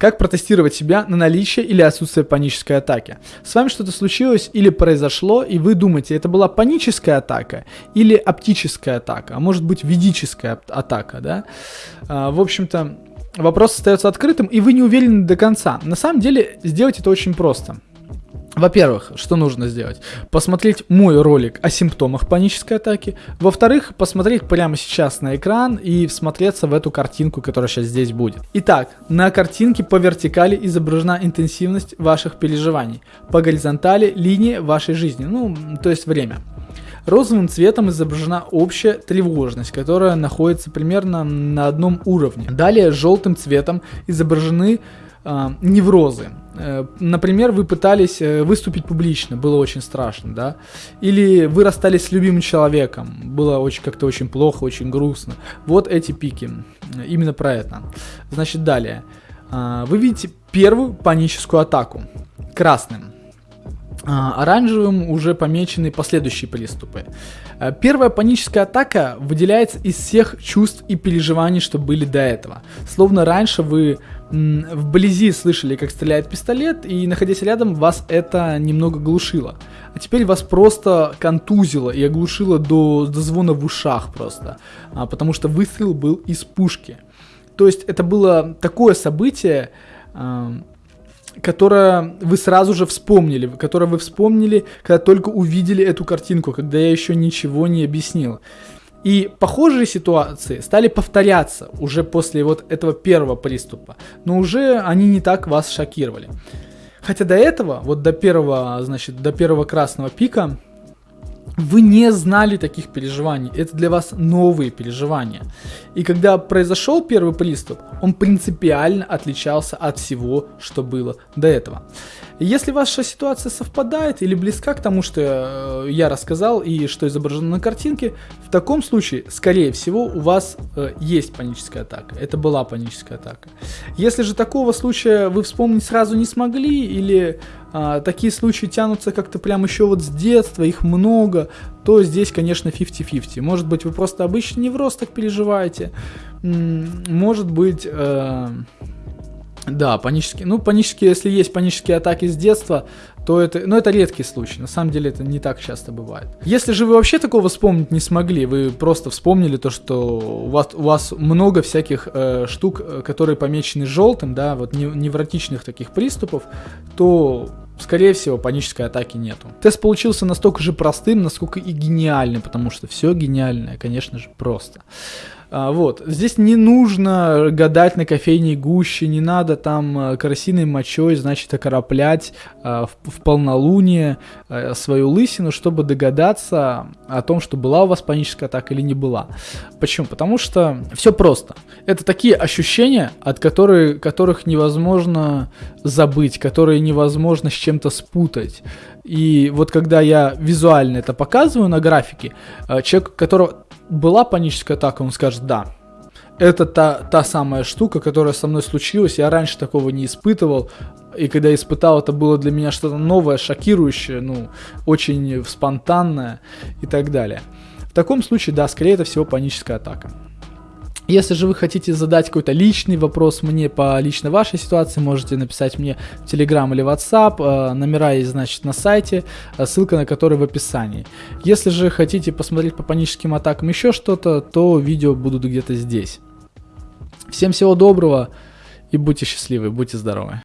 Как протестировать себя на наличие или отсутствие панической атаки? С вами что-то случилось или произошло, и вы думаете, это была паническая атака или оптическая атака, а может быть ведическая атака, да? А, в общем-то, вопрос остается открытым, и вы не уверены до конца. На самом деле, сделать это очень просто. Во-первых, что нужно сделать? Посмотреть мой ролик о симптомах панической атаки. Во-вторых, посмотреть прямо сейчас на экран и всмотреться в эту картинку, которая сейчас здесь будет. Итак, на картинке по вертикали изображена интенсивность ваших переживаний. По горизонтали линия вашей жизни, ну, то есть время. Розовым цветом изображена общая тревожность, которая находится примерно на одном уровне. Далее желтым цветом изображены э, неврозы. Э, например, вы пытались э, выступить публично, было очень страшно, да? Или вы расстались с любимым человеком, было очень как-то очень плохо, очень грустно. Вот эти пики, именно про это. Значит, далее. Э, вы видите первую паническую атаку красным. А, оранжевым уже помечены последующие приступы. Э, первая паническая атака выделяется из всех чувств и переживаний, что были до этого. Словно раньше вы вблизи слышали, как стреляет пистолет, и находясь рядом, вас это немного глушило. А теперь вас просто контузило и оглушило до, до звона в ушах просто, а, потому что выстрел был из пушки. То есть это было такое событие, которое вы сразу же вспомнили, которое вы вспомнили, когда только увидели эту картинку, когда я еще ничего не объяснил. И похожие ситуации стали повторяться уже после вот этого первого приступа, но уже они не так вас шокировали. Хотя до этого, вот до первого, значит, до первого красного пика, вы не знали таких переживаний. Это для вас новые переживания. И когда произошел первый приступ, он принципиально отличался от всего, что было до этого. Если ваша ситуация совпадает или близка к тому, что э, я рассказал и что изображено на картинке, в таком случае, скорее всего, у вас э, есть паническая атака. Это была паническая атака. Если же такого случая вы вспомнить сразу не смогли или а, такие случаи тянутся как-то прям еще вот с детства, их много, то здесь, конечно, 50-50. Может быть, вы просто обычный невроз так переживаете, может быть... Э, да, панические. Ну, панические, если есть панические атаки с детства, то это, ну, это редкий случай. На самом деле это не так часто бывает. Если же вы вообще такого вспомнить не смогли, вы просто вспомнили то, что у вас, у вас много всяких э, штук, э, которые помечены желтым, да, вот невротичных таких приступов, то скорее всего, панической атаки нету. Тест получился настолько же простым, насколько и гениальным, потому что все гениальное, конечно же, просто. А, вот. Здесь не нужно гадать на кофейной гуще, не надо там э, красиной мочой, значит, окороплять а, в, в полнолуние а, свою лысину, чтобы догадаться о том, что была у вас паническая атака или не была. Почему? Потому что все просто. Это такие ощущения, от которых, которых невозможно забыть, которые невозможно с чем-то спутать. И вот когда я визуально это показываю на графике, человек, которого была паническая атака, он скажет «да». Это та, та самая штука, которая со мной случилась, я раньше такого не испытывал, и когда испытал, это было для меня что-то новое, шокирующее, ну, очень спонтанное и так далее. В таком случае, да, скорее это всего паническая атака. Если же вы хотите задать какой-то личный вопрос мне по лично вашей ситуации, можете написать мне в Telegram или WhatsApp. Э, номера есть, значит, на сайте, э, ссылка на который в описании. Если же хотите посмотреть по паническим атакам еще что-то, то видео будут где-то здесь. Всем всего доброго и будьте счастливы, будьте здоровы.